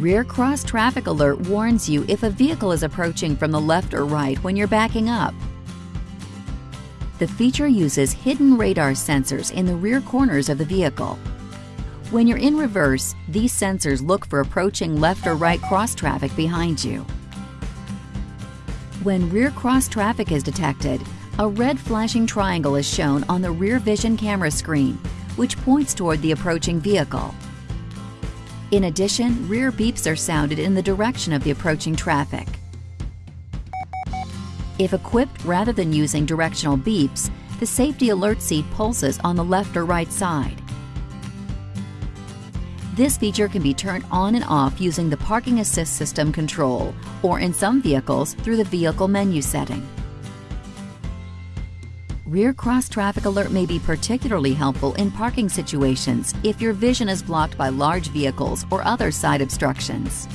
Rear cross traffic alert warns you if a vehicle is approaching from the left or right when you're backing up. The feature uses hidden radar sensors in the rear corners of the vehicle. When you're in reverse, these sensors look for approaching left or right cross traffic behind you. When rear cross traffic is detected, a red flashing triangle is shown on the rear vision camera screen, which points toward the approaching vehicle. In addition, rear beeps are sounded in the direction of the approaching traffic. If equipped rather than using directional beeps, the safety alert seat pulses on the left or right side. This feature can be turned on and off using the Parking Assist System control, or in some vehicles through the Vehicle menu setting. Rear cross traffic alert may be particularly helpful in parking situations if your vision is blocked by large vehicles or other side obstructions.